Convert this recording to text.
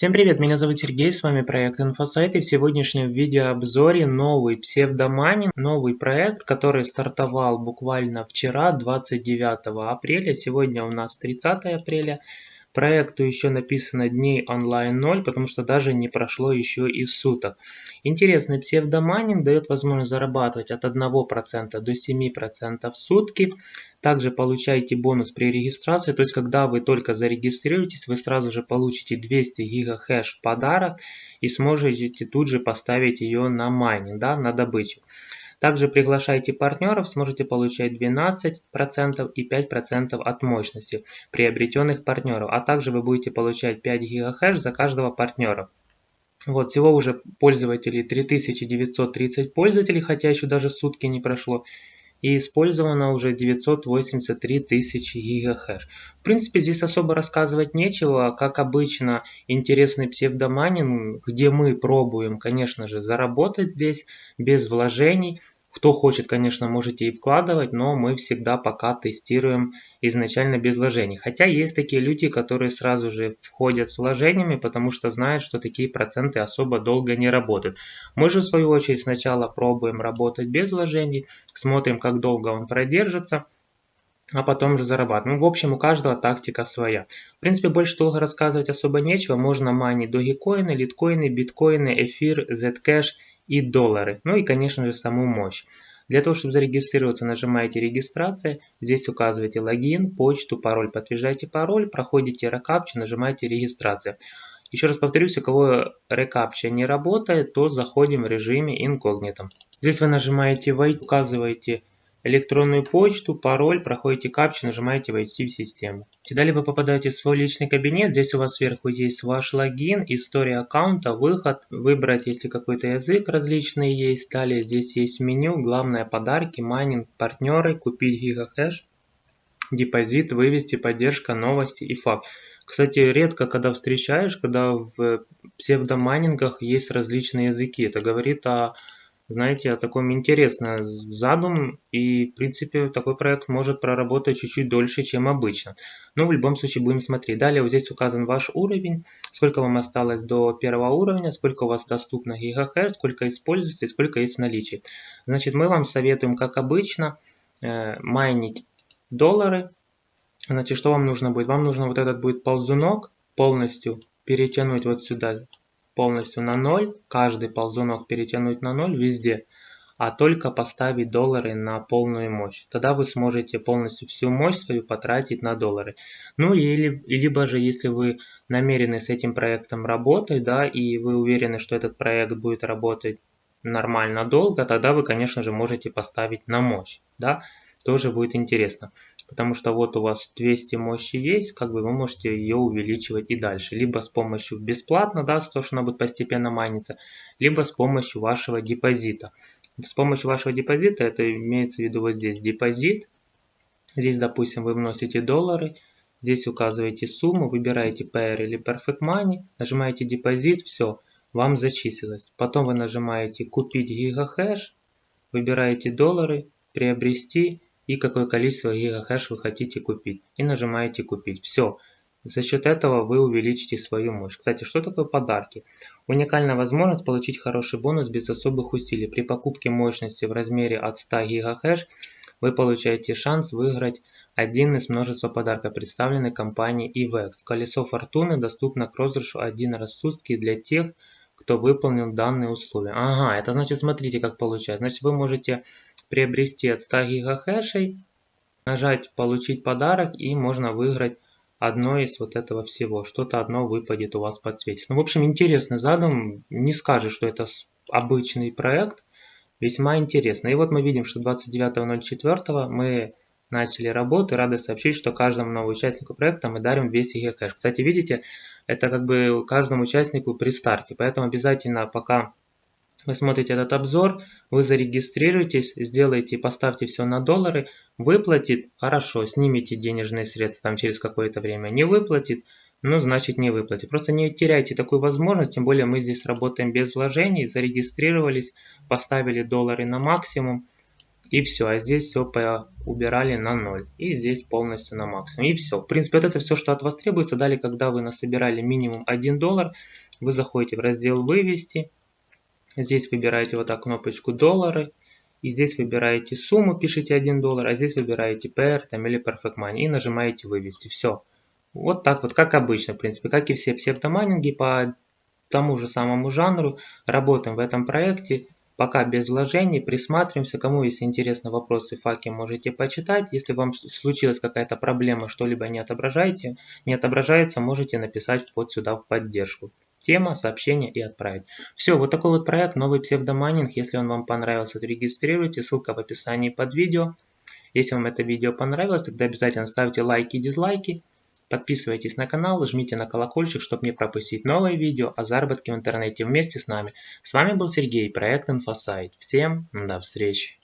Всем привет, меня зовут Сергей, с вами проект Инфосайт и в сегодняшнем видеообзоре новый псевдоманин, новый проект, который стартовал буквально вчера, 29 апреля, сегодня у нас 30 апреля. Проекту еще написано дней онлайн 0, потому что даже не прошло еще и суток. Интересный псевдомайнинг дает возможность зарабатывать от 1% до 7% в сутки. Также получаете бонус при регистрации, то есть когда вы только зарегистрируетесь, вы сразу же получите 200 гигахэш в подарок и сможете тут же поставить ее на майнинг, да, на добычу. Также приглашайте партнеров, сможете получать 12% и 5% от мощности приобретенных партнеров. А также вы будете получать 5 ГГц за каждого партнера. Вот, всего уже пользователей 3930 пользователей, хотя еще даже сутки не прошло. И использовано уже 983 тысячи гигахэш. В принципе, здесь особо рассказывать нечего. Как обычно, интересный псевдоманин, где мы пробуем, конечно же, заработать здесь без вложений. Кто хочет, конечно, можете и вкладывать, но мы всегда пока тестируем изначально без вложений. Хотя есть такие люди, которые сразу же входят с вложениями, потому что знают, что такие проценты особо долго не работают. Мы же в свою очередь сначала пробуем работать без вложений, смотрим, как долго он продержится, а потом же зарабатывать. Ну, в общем, у каждого тактика своя. В принципе, больше долго рассказывать особо нечего. Можно майнить догикоины, литкоины, биткоины, эфир, zcash и доллары. Ну и, конечно же, саму мощь. Для того, чтобы зарегистрироваться, нажимаете «Регистрация». Здесь указываете логин, почту, пароль. Подтверждаете пароль, проходите рекапчу, нажимаете «Регистрация». Еще раз повторюсь, у кого рекапча не работает, то заходим в режиме инкогнито. Здесь вы нажимаете «Войти», указываете электронную почту, пароль, проходите капчу, нажимаете «Войти в систему». Далее вы попадаете в свой личный кабинет, здесь у вас сверху есть ваш логин, история аккаунта, выход, выбрать, если какой-то язык различный есть. Далее здесь есть меню, главное подарки, майнинг, партнеры, купить гигахэш, депозит, вывести, поддержка, новости и факт. Кстати, редко когда встречаешь, когда в псевдомайнингах есть различные языки. Это говорит о знаете, о таком интересном задум, и, в принципе, такой проект может проработать чуть-чуть дольше, чем обычно. Но в любом случае будем смотреть. Далее вот здесь указан ваш уровень, сколько вам осталось до первого уровня, сколько у вас доступно гигахэш, сколько используется и сколько есть в наличии. Значит, мы вам советуем, как обычно, э, майнить доллары. Значит, что вам нужно будет? Вам нужно вот этот будет ползунок полностью перетянуть вот сюда полностью на 0, каждый ползунок перетянуть на 0 везде, а только поставить доллары на полную мощь. Тогда вы сможете полностью всю мощь свою потратить на доллары. Ну или либо же, если вы намерены с этим проектом работать, да, и вы уверены, что этот проект будет работать нормально долго, тогда вы, конечно же, можете поставить на мощь, да, тоже будет интересно потому что вот у вас 200 мощи есть, как бы вы можете ее увеличивать и дальше, либо с помощью бесплатно, да, то, что она будет постепенно майниться, либо с помощью вашего депозита. С помощью вашего депозита, это имеется в виду вот здесь депозит, здесь, допустим, вы вносите доллары, здесь указываете сумму, выбираете Pair или Perfect Money, нажимаете депозит, все, вам зачислилось. Потом вы нажимаете купить гигахэш, выбираете доллары, приобрести и какое количество гигахэш вы хотите купить. И нажимаете купить. Все. За счет этого вы увеличите свою мощь. Кстати, что такое подарки? Уникальная возможность получить хороший бонус без особых усилий. При покупке мощности в размере от 100 ГГц вы получаете шанс выиграть один из множества подарков, представленных компанией EVEX. Колесо фортуны доступно к розыгрышу один раз в сутки для тех, кто выполнил данные условия. Ага, это значит, смотрите, как получается. Значит, вы можете приобрести от 100 гигахэшей, нажать «Получить подарок» и можно выиграть одно из вот этого всего. Что-то одно выпадет у вас подсветится. Ну, в общем, интересный задум. Не скажешь, что это обычный проект. Весьма интересно. И вот мы видим, что 29.04 мы начали работу. Рады сообщить, что каждому новому участнику проекта мы дарим 200 гигахэш. Кстати, видите, это как бы каждому участнику при старте. Поэтому обязательно пока вы смотрите этот обзор, вы зарегистрируетесь, сделаете, поставьте все на доллары, выплатит, хорошо, снимите денежные средства там через какое-то время, не выплатит, ну значит не выплатит. Просто не теряйте такую возможность, тем более мы здесь работаем без вложений, зарегистрировались, поставили доллары на максимум и все, а здесь все убирали на 0. И здесь полностью на максимум. И все. В принципе, вот это все, что от вас требуется. Далее, когда вы насобирали минимум 1 доллар, вы заходите в раздел «Вывести». Здесь выбираете вот так кнопочку «Доллары». И здесь выбираете сумму, пишите 1 доллар, а здесь выбираете PR там, или Perfect Money и нажимаете «Вывести». Все. Вот так вот, как обычно, в принципе, как и все псевдомайнинги по тому же самому жанру. Работаем в этом проекте. Пока без вложений, присматриваемся. Кому если интересны вопросы, факи можете почитать. Если вам случилась какая-то проблема, что-либо не отображаете, не отображается, можете написать под сюда в поддержку. Тема, сообщение и отправить. Все, вот такой вот проект, новый псевдомайнинг. Если он вам понравился, то регистрируйте. Ссылка в описании под видео. Если вам это видео понравилось, тогда обязательно ставьте лайки и дизлайки. Подписывайтесь на канал, жмите на колокольчик, чтобы не пропустить новые видео о заработке в интернете вместе с нами. С вами был Сергей, проект InfoSite. Всем до встречи!